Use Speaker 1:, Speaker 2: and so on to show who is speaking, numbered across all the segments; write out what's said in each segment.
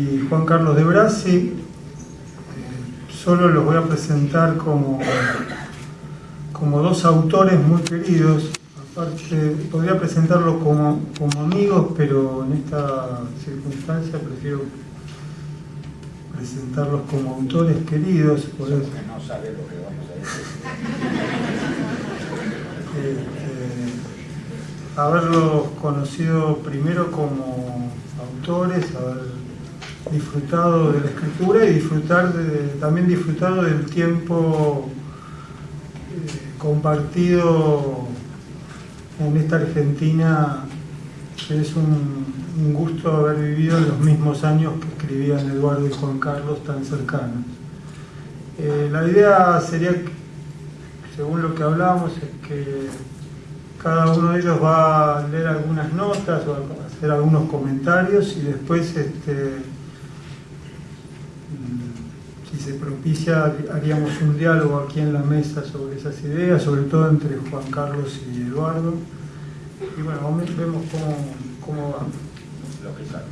Speaker 1: y Juan Carlos de Brasi. Eh, solo los voy a presentar como, como dos autores muy queridos. Aparte, podría presentarlos como, como amigos, pero en esta circunstancia prefiero presentarlos como autores queridos. Por eso.
Speaker 2: que no sabe lo que vamos a decir.
Speaker 1: Este, haberlos conocido primero como autores, haber disfrutado de la escritura y disfrutar de- también disfrutado del tiempo eh, compartido en esta Argentina que es un, gusto haber vivido en los mismos años que escribían Eduardo y Juan Carlos tan cercanos. Eh, la idea sería, según lo que hablábamos, es que cada uno de ellos va a leer algunas notas o a hacer algunos comentarios y después, este, propicia, haríamos un diálogo aquí en la mesa sobre esas ideas, sobre todo entre Juan Carlos y Eduardo. Y bueno, vamos- vemos cómo, cómo va.
Speaker 2: Lo que sabe.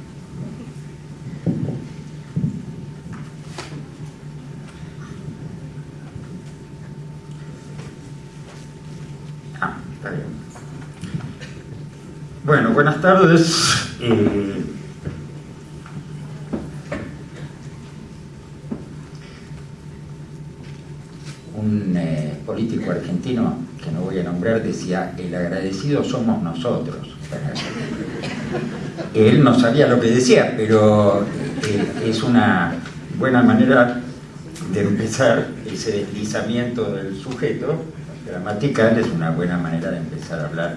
Speaker 2: Ah, está bien. Bueno, buenas tardes. Eh, un eh, político argentino que no voy a decía, el agradecido somos nosotros. Él no sabía lo que decía, pero eh, es una buena manera de empezar ese deslizamiento del sujeto gramatical, es una buena manera de empezar a hablar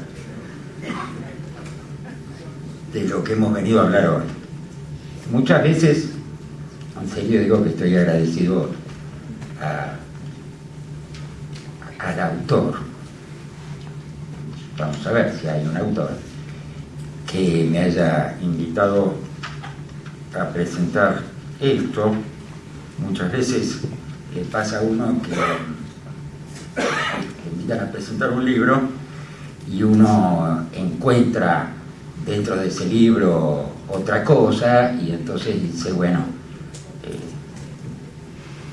Speaker 2: de lo que hemos venido a hablar hoy. Muchas veces, en serio digo que estoy agradecido al autor, vamos a ver si hay un autor, que me haya invitado a presentar esto. Muchas veces le pasa a uno que invitan a presentar un libro y uno encuentra dentro de ese libro otra cosa y entonces dice, bueno, eh,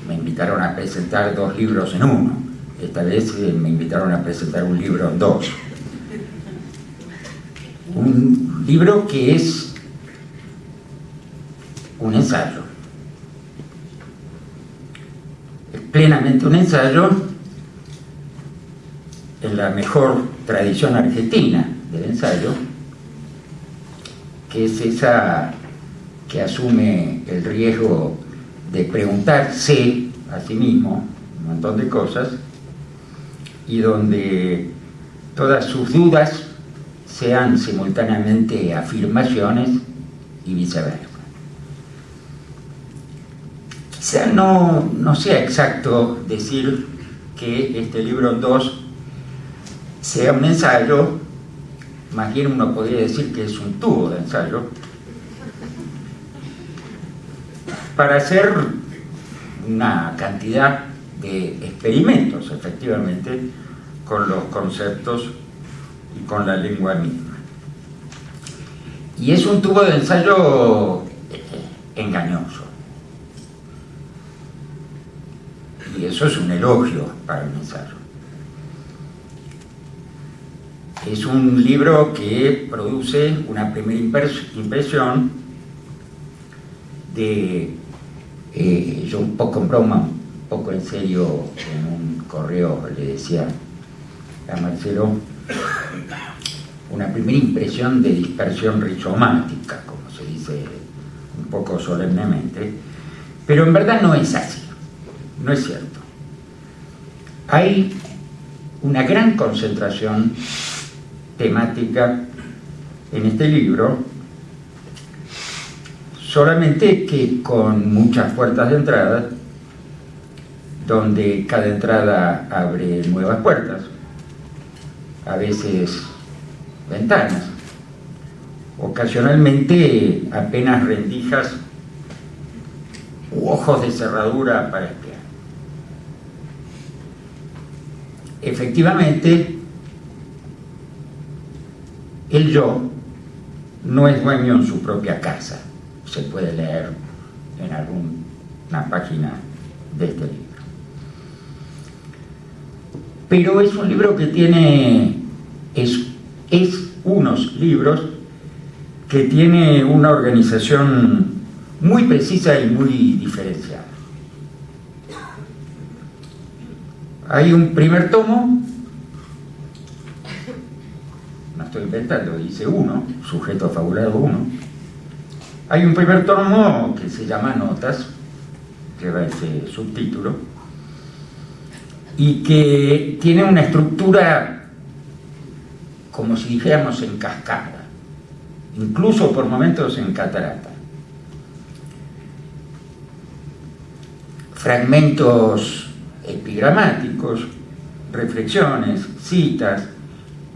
Speaker 2: me invitaron a presentar dos libros en uno. Esta vez eh, me invitaron a presentar un libro en dos. Un libro que es un ensayo. Es plenamente un ensayo en la mejor tradición argentina del ensayo, que es esa que asume el riesgo de preguntarse a sí mismo un montón de cosas y donde todas sus dudas sean simultáneamente afirmaciones y viceversa. Quizá no, sea exacto decir que este libro 2 sea un ensayo, más bien uno podría decir que es un tubo de ensayo, para hacer una cantidad de experimentos, efectivamente, con los conceptos y con la lengua misma. Y es un tubo de ensayo eh, engañoso. Y eso es un elogio para el ensayo. Es un libro que produce una primera impres- impresión de, eh, yo un poco en broma, un poco en serio, en un correo le decía a Marcelo, una primera impresión de dispersión rizomática, como se dice un poco solemnemente, pero en verdad no es así, no es cierto. Hay una gran concentración temática en este libro, solamente que con muchas puertas de entrada, donde cada entrada abre nuevas puertas, a veces ventanas, ocasionalmente apenas rendijas u ojos de cerradura para espiar. Efectivamente, el yo no es dueño en su propia casa. Se puede leer en alguna página de este libro. Pero es un libro que tiene, es, es unos libros que tiene una organización muy precisa y muy diferenciada. Hay un primer tomo, no estoy inventando, dice uno, sujeto fabulado uno. Hay un primer tomo que se llama Notas, lleva ese subtítulo, y que tiene una estructura como si dijéramos en cascada, incluso por momentos en catarata. Fragmentos epigramáticos, reflexiones, citas,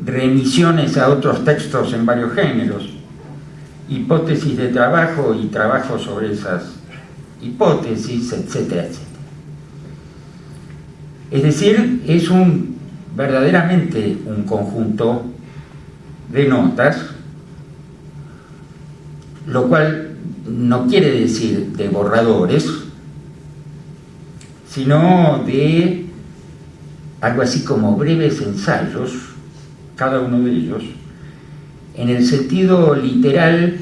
Speaker 2: remisiones a otros textos en varios géneros, hipótesis de trabajo y trabajo sobre esas hipótesis, etcétera. Es decir, es un verdaderamente un conjunto de notas, lo cual no quiere decir de borradores, sino de algo así como breves ensayos, cada uno de ellos, en el sentido literal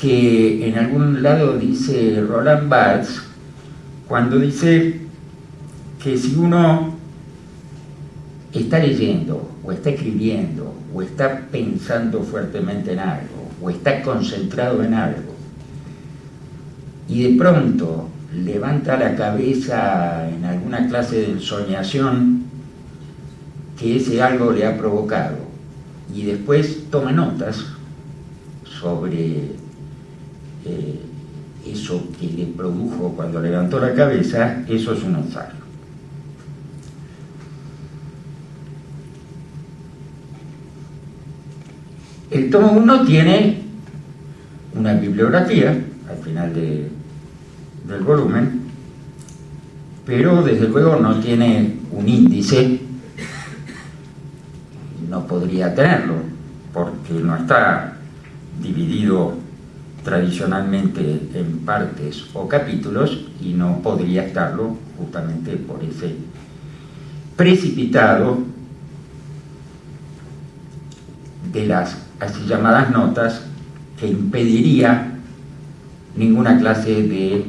Speaker 2: que en algún lado dice Roland Barthes, cuando dice que si uno está leyendo o está escribiendo o está pensando fuertemente en algo o está concentrado en algo y de pronto levanta la cabeza en alguna clase de ensoñación que ese algo le ha provocado y después toma notas sobre eh, eso que le produjo cuando levantó la cabeza, eso es un ensayo. El tomo 1 tiene una bibliografía al final del volumen, pero desde luego no tiene un índice, no podría tenerlo, porque no está dividido tradicionalmente en partes o capítulos y no podría estarlo justamente por ese precipitado de las así llamadas notas que impediría ninguna clase de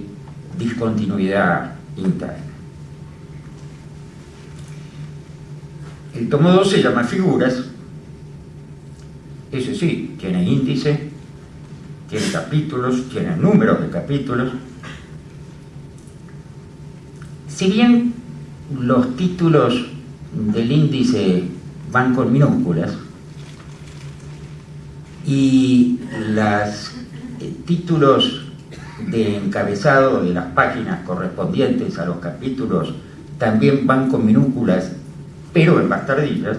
Speaker 2: discontinuidad interna. El tomo 2 se llama figuras, ese sí, tiene índice, tiene capítulos, tiene números de capítulos. Si bien los títulos del índice van con minúsculas, y los eh, títulos de encabezado de las páginas correspondientes a los capítulos también van con minúsculas, pero en bastardillas.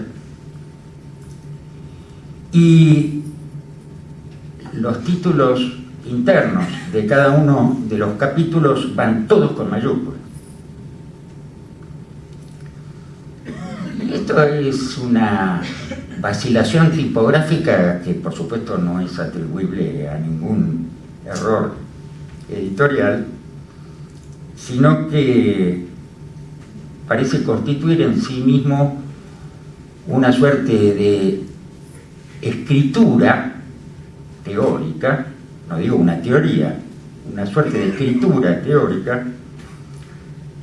Speaker 2: Y los títulos internos de cada uno de los capítulos van todos con mayúsculas. Esto es una vacilación tipográfica que por supuesto no es atribuible a ningún error editorial, sino que parece constituir en sí mismo una suerte de escritura teórica, no digo una teoría, una suerte de escritura teórica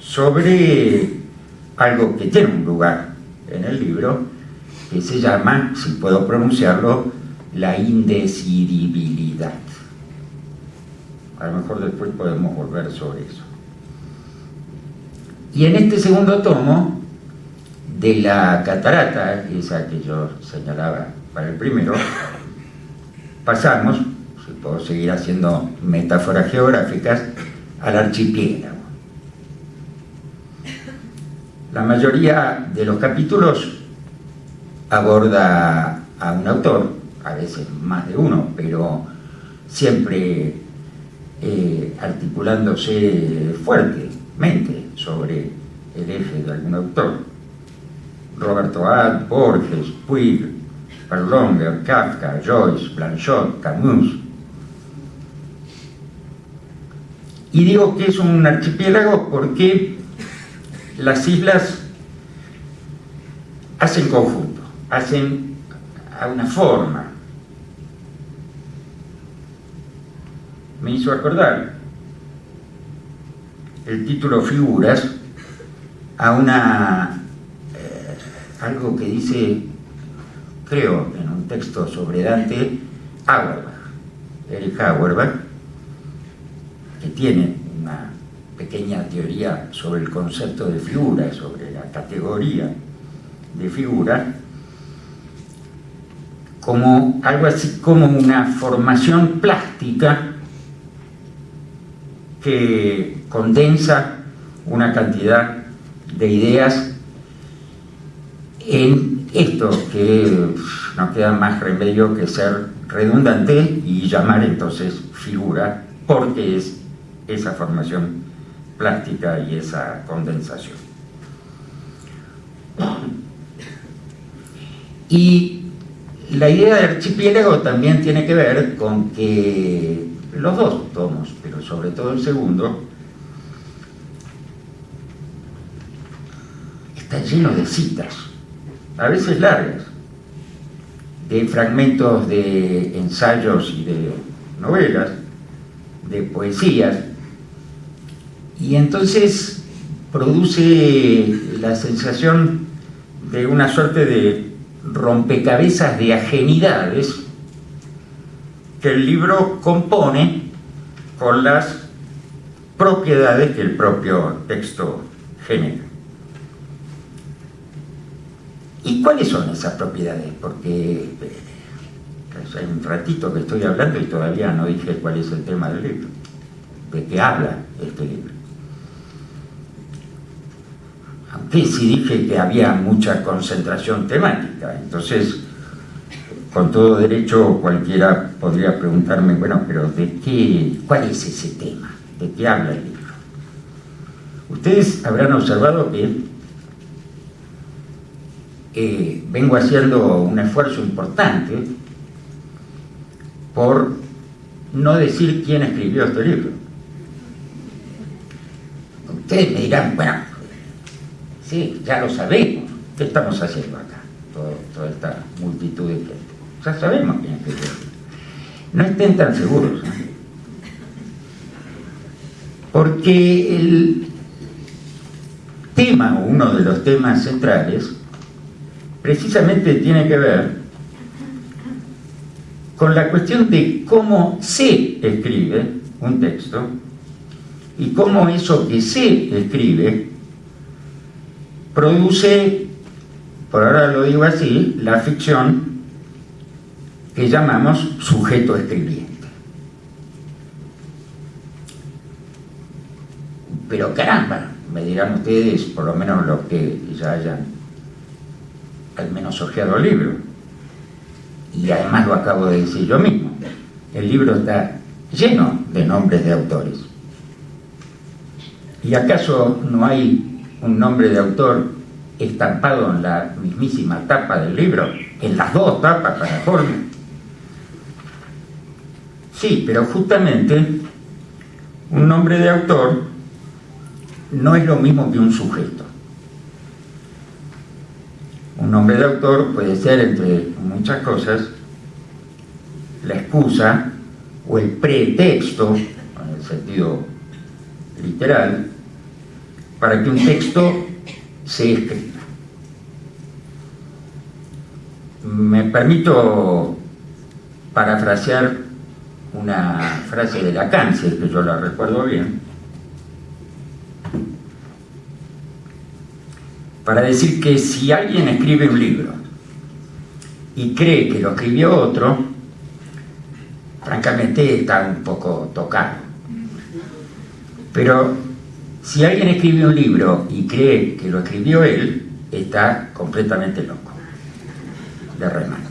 Speaker 2: sobre algo que tiene un lugar en el libro que se llama, si puedo pronunciarlo, la indecidibilidad. A lo mejor después podemos volver sobre eso. Y en este segundo tomo de la catarata, esa que yo señalaba para el primero, pasamos, si puedo seguir haciendo metáforas geográficas, al archipiélago. La mayoría de los capítulos aborda a un autor, a veces más de uno, pero siempre eh, articulándose fuertemente sobre el eje de algún autor. Roberto Ad, Borges, Puig, Perlonger, Kafka, Joyce, Blanchot, Camus. Y digo que es un archipiélago porque las islas hacen conjunto, hacen a una forma. Me hizo acordar el título Figuras a una eh, algo que dice, creo, en un texto sobre Dante, Auerbach, Erich Auerbach, que tiene una pequeña teoría sobre el concepto de figura, sobre la categoría de figura, como algo así como una formación plástica que condensa una cantidad de ideas en esto que no queda más remedio que ser redundante y llamar entonces figura porque es esa formación plástica y esa condensación. Y la idea de archipiélago también tiene que ver con que los dos tomos, pero sobre todo el segundo, está lleno de citas, a veces largas, de fragmentos de ensayos y de novelas, de poesías, y entonces produce la sensación de una suerte de rompecabezas de ajenidades que el libro compone con las propiedades que el propio texto genera. ¿Y cuáles son esas propiedades? Porque eh, hay un ratito que estoy hablando y todavía no dije cuál es el tema del libro, de qué habla este libro. Aunque sí dije que había mucha concentración temática, entonces con todo derecho cualquiera podría preguntarme, bueno, pero ¿de qué, cuál es ese tema? ¿De qué habla el libro? Ustedes habrán observado que eh, vengo haciendo un esfuerzo importante por no decir quién escribió este libro. Ustedes me dirán, bueno, sí, ya lo sabemos, ¿qué estamos haciendo acá? toda esta multitud de gente. Ya sabemos quién escribió. No estén tan seguros. Porque el tema, uno de los temas centrales, precisamente tiene que ver con la cuestión de cómo se escribe un texto y cómo eso que se escribe produce, por ahora lo digo así, la ficción que llamamos sujeto escribiente. Pero caramba, me dirán ustedes, por lo menos los que ya hayan al menos ojeado el libro. Y además lo acabo de decir yo mismo. El libro está lleno de nombres de autores. ¿Y acaso no hay un nombre de autor estampado en la mismísima tapa del libro? En las dos tapas para forma. Sí, pero justamente un nombre de autor no es lo mismo que un sujeto. Un nombre de autor puede ser, entre muchas cosas, la excusa o el pretexto, en el sentido literal, para que un texto se escriba. Me permito parafrasear una frase de Lacan, si que yo la recuerdo bien, para decir que si alguien escribe un libro y cree que lo escribió otro, francamente está un poco tocado. Pero si alguien escribe un libro y cree que lo escribió él, está completamente loco, de remate.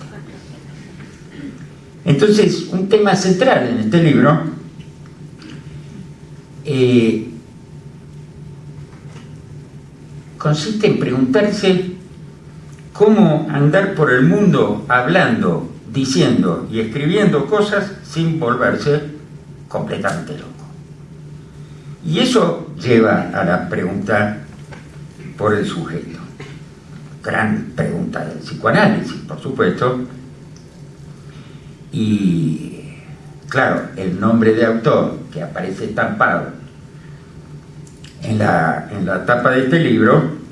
Speaker 2: Entonces, un tema central en este libro eh, consiste en preguntarse cómo andar por el mundo hablando, diciendo y escribiendo cosas sin volverse completamente loco. Y eso lleva a la pregunta por el sujeto. Gran pregunta del psicoanálisis, por supuesto. Y claro, el nombre de autor que aparece estampado en la, en la tapa de este libro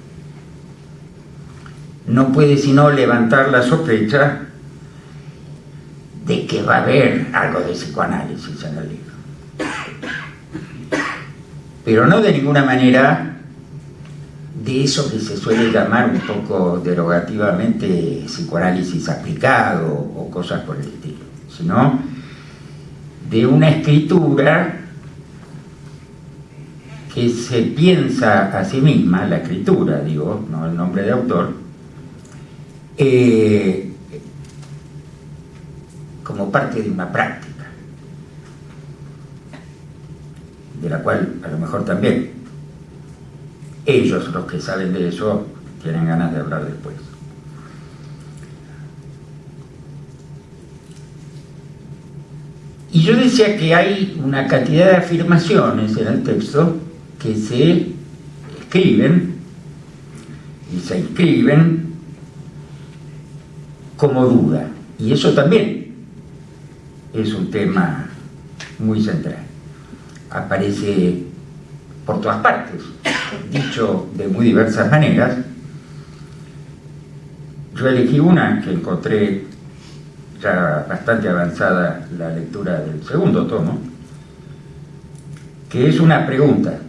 Speaker 2: no puede sino levantar la sospecha de que va a haber algo de psicoanálisis en el libro. Pero no de ninguna manera de eso que se suele llamar un poco derogativamente psicoanálisis aplicado o cosas por el estilo, sino de una escritura que se piensa a sí misma, la escritura, digo, no el nombre de autor, eh, como parte de una práctica, de la cual a lo mejor también ellos, los que saben de eso, tienen ganas de hablar después. Y yo decía que hay una cantidad de afirmaciones en el texto que se escriben y se inscriben como duda. Y eso también es un tema muy central. Aparece por todas partes, dicho de muy diversas maneras. Yo elegí una que encontré ya bastante avanzada la lectura del segundo tomo, que es una pregunta,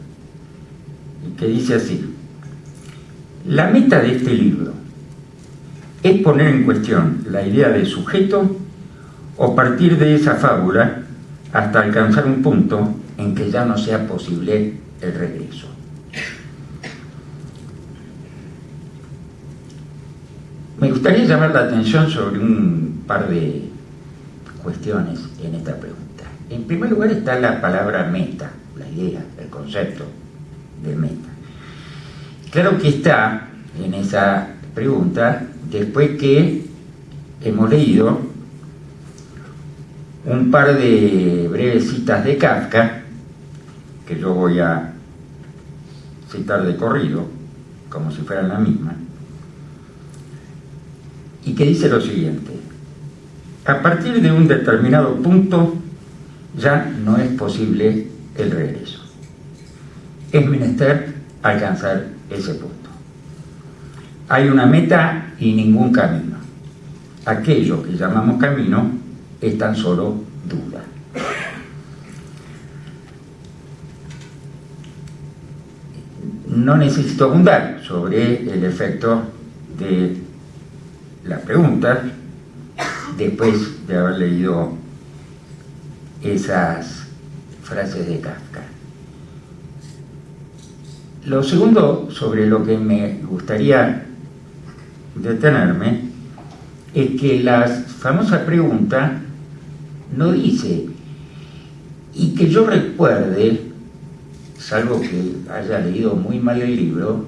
Speaker 2: que dice así, la meta de este libro es poner en cuestión la idea de sujeto o partir de esa fábula hasta alcanzar un punto en que ya no sea posible el regreso. Me gustaría llamar la atención sobre un par de cuestiones en esta pregunta. En primer lugar está la palabra meta, la idea, el concepto de meta. Claro que está en esa pregunta después que hemos leído un par de breves citas de Kafka, que yo voy a citar de corrido, como si fueran la misma, y que dice lo siguiente, a partir de un determinado punto ya no es posible el regreso. Es menester alcanzar ese punto. Hay una meta y ningún camino. Aquello que llamamos camino es tan solo duda. No necesito abundar sobre el efecto de la pregunta después de haber leído esas frases de Kafka. Lo segundo sobre lo que me gustaría detenerme es que la famosa pregunta no dice, y que yo recuerde, salvo que haya leído muy mal el libro,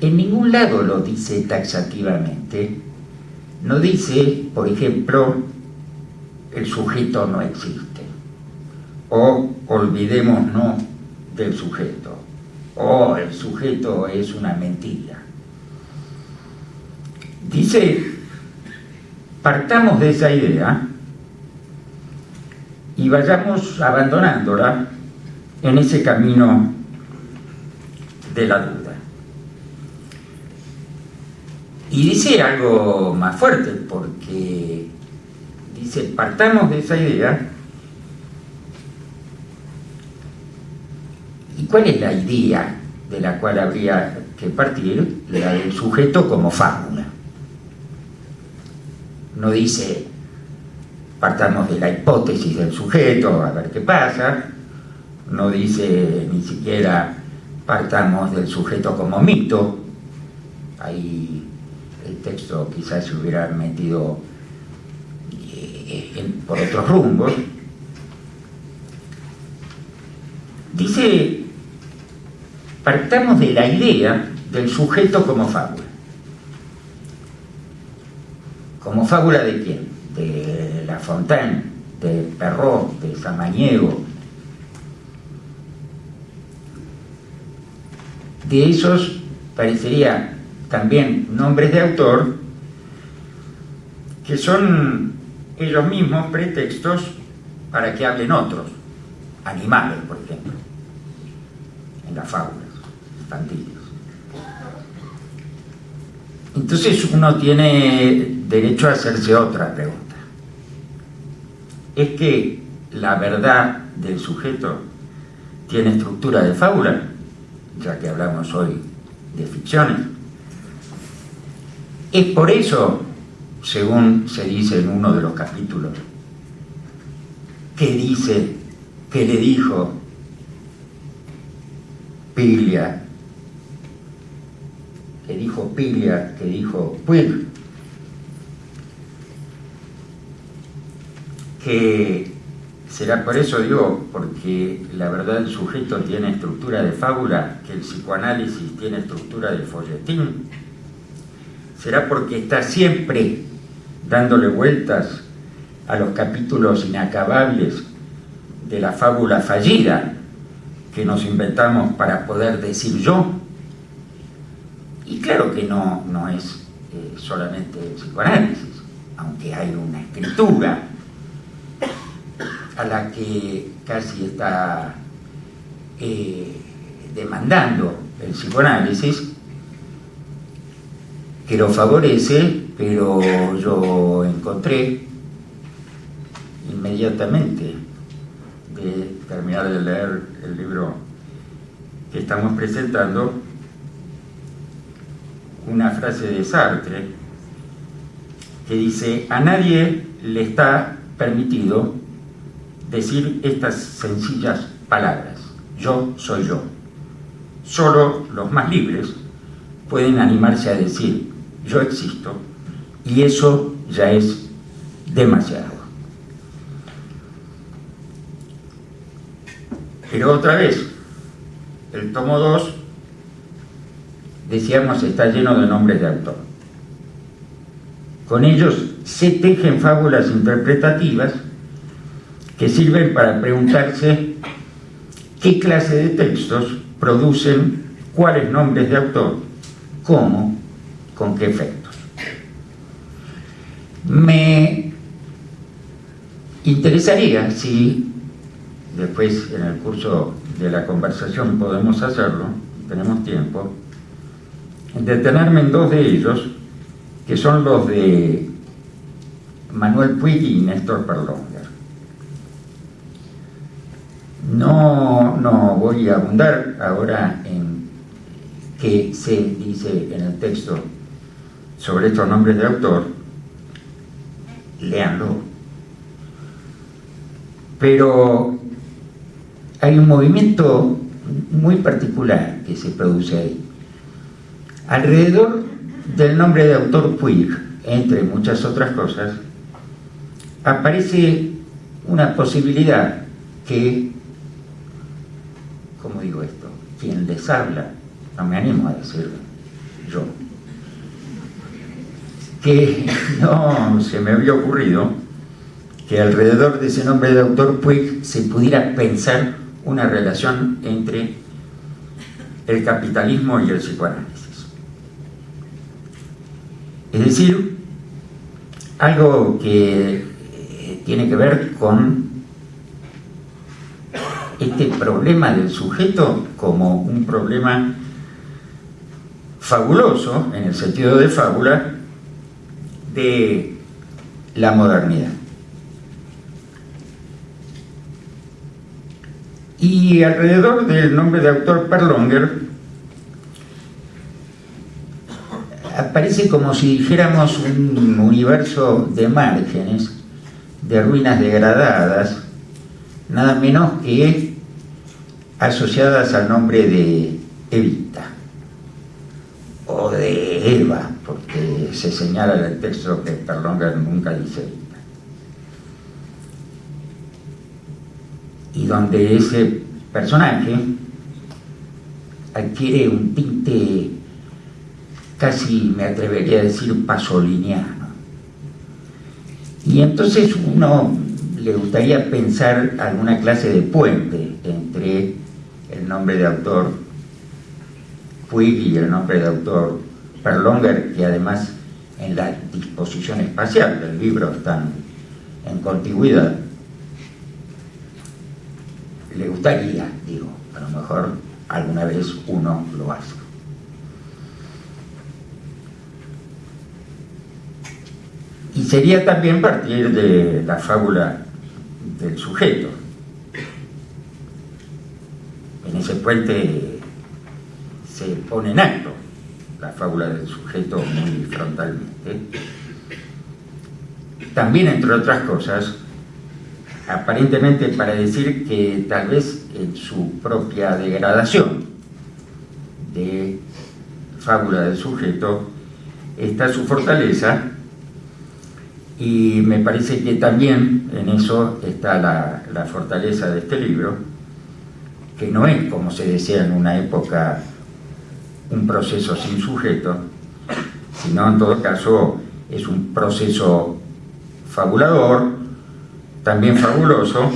Speaker 2: en ningún lado lo dice taxativamente, no dice, por ejemplo, el sujeto no existe, o olvidémonos del sujeto, o el sujeto es una mentira. Dice, partamos de esa idea y vayamos abandonándola en ese camino de la duda. Y dice algo más fuerte, porque dice, partamos de esa idea. ¿Y cuál es la idea de la cual habría que partir? La del sujeto como fábula. No dice, partamos de la hipótesis del sujeto, a ver qué pasa. No dice ni siquiera partamos del sujeto como mito. Ahí el texto quizás se hubiera metido eh, por otros rumbos, dice, partamos de la idea del sujeto como fábula. ¿Como fábula de quién? De La Fontaine, de Perrault, de Samaniego. De esos parecería también nombres de autor que son ellos mismos pretextos para que hablen otros, animales, por ejemplo, en las fábulas infantiles. Entonces uno tiene derecho a hacerse otra pregunta. ¿Es que la verdad del sujeto tiene estructura de fábula? Ya que hablamos hoy de ficciones. Es por eso, según se dice en uno de los capítulos, que dice, que le dijo Pilia que dijo Pilia, que dijo Puig, que será por eso digo, porque la verdad el sujeto tiene estructura de fábula, que el psicoanálisis tiene estructura de folletín, será porque está siempre dándole vueltas a los capítulos inacabables de la fábula fallida que nos inventamos para poder decir yo, y claro que no, no es eh, solamente el psicoanálisis, aunque hay una escritura a la que casi está eh, demandando el psicoanálisis, que lo favorece, pero yo encontré inmediatamente de terminar de leer el libro que estamos presentando, una frase de Sartre que dice, a nadie le está permitido decir estas sencillas palabras, yo soy yo. Solo los más libres pueden animarse a decir, yo existo, y eso ya es demasiado. Pero otra vez, el tomo 2 decíamos, está lleno de nombres de autor. Con ellos se tejen fábulas interpretativas que sirven para preguntarse qué clase de textos producen cuáles nombres de autor, cómo, con qué efectos. Me interesaría si después en el curso de la conversación podemos hacerlo, tenemos tiempo, detenerme en dos de ellos, que son los de Manuel Puig y Néstor Perlonger. No, no voy a abundar ahora en qué se dice en el texto sobre estos nombres de autor, léanlo. Pero hay un movimiento muy particular que se produce ahí Alrededor del nombre de autor Puig, entre muchas otras cosas, aparece una posibilidad que. Quien les habla, no me animo a decirlo yo, que no se me había ocurrido que alrededor de ese nombre de autor Puig se pudiera pensar una relación entre el capitalismo y el psicoanálisis. Es decir, algo que eh, tiene que ver con este problema del sujeto como un problema fabuloso, en el sentido de fábula, de la modernidad. Y alrededor del nombre de autor Perlonger parece como si dijéramos un universo de márgenes, de ruinas degradadas, nada menos que asociadas al nombre de Evita o de Eva, porque se señala en el texto que Perlonger nunca dice Evita. Y donde ese personaje adquiere un tinte casi me atrevería a decir pasoliniano. Y entonces uno le gustaría pensar alguna clase de puente entre el nombre de autor Puig y el nombre de autor Perlonger, que además en la disposición espacial del libro están en contigüidad, le gustaría, digo, a lo mejor alguna vez uno lo hace. Y sería también partir de la fábula del sujeto. En ese puente se pone en acto la fábula del sujeto muy frontalmente. También, entre otras cosas, aparentemente para decir que tal vez en su propia degradación de fábula del sujeto está su fortaleza y me parece que también en eso está la, fortaleza de este libro, que no es, como se decía en una época, un proceso sin sujeto, sino en todo caso es un proceso fabulador, también fabuloso,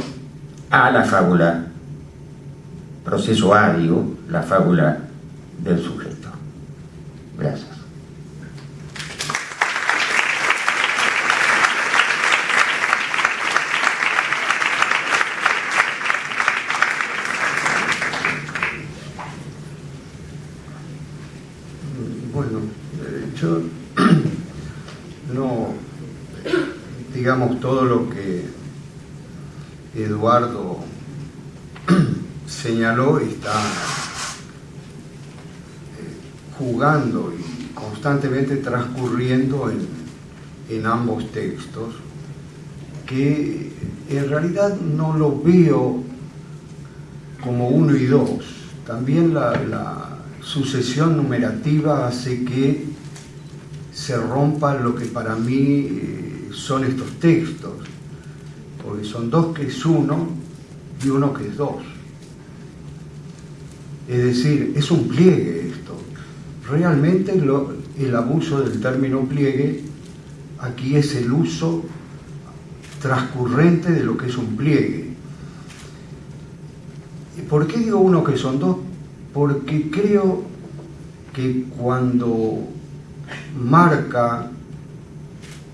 Speaker 2: a la fábula, proceso adio, la fábula del sujeto. Gracias.
Speaker 3: Bueno, eh, yo no, digamos, todo lo que Eduardo está eh, jugando y constantemente transcurriendo en, en ambos textos, que en realidad no lo veo como uno y dos. También la, la sucesión numerativa hace que se rompa lo que para mí eh, son estos textos, porque son dos que es uno y uno que es dos. Es decir, es un pliegue esto. Realmente el abuso del término pliegue aquí es el uso transcurrente de lo que es un pliegue. ¿Por qué digo uno que son dos? porque creo que cuando marca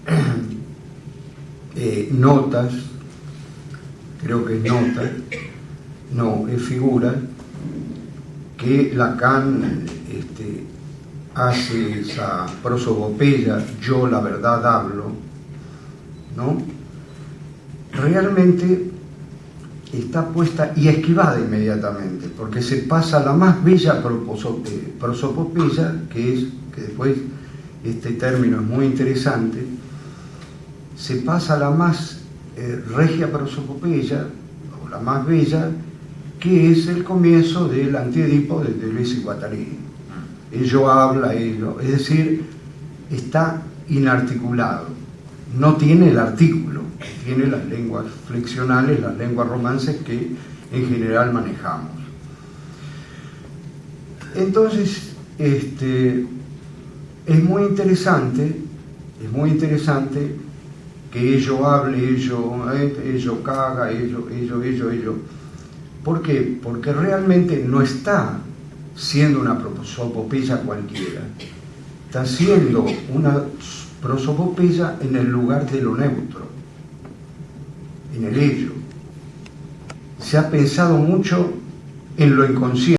Speaker 3: eh, notas, creo que es nota, no, es figura, que Lacan este, hace esa prosopopeya, yo la verdad hablo, ¿no? Realmente está puesta y esquivada inmediatamente, porque se pasa la más bella prosopopeya, que es, que después este término es muy interesante, se pasa la más eh, regia prosopopeya, o la más bella, que es el comienzo del antiedipo de Deleuze y Guattari. Ello habla, ello, es decir, está inarticulado, no tiene el artículo tiene las lenguas flexionales, las lenguas romances que en general manejamos. Entonces, este, es muy interesante, es muy interesante que ello hable, ello, eh, ello caga, ello, ello, ello, ello. ¿Por qué? Porque realmente no está siendo una prosopopeya cualquiera, está siendo una prosopopeya en el lugar de lo neutro en el ello. Se ha pensado mucho en lo inconsciente.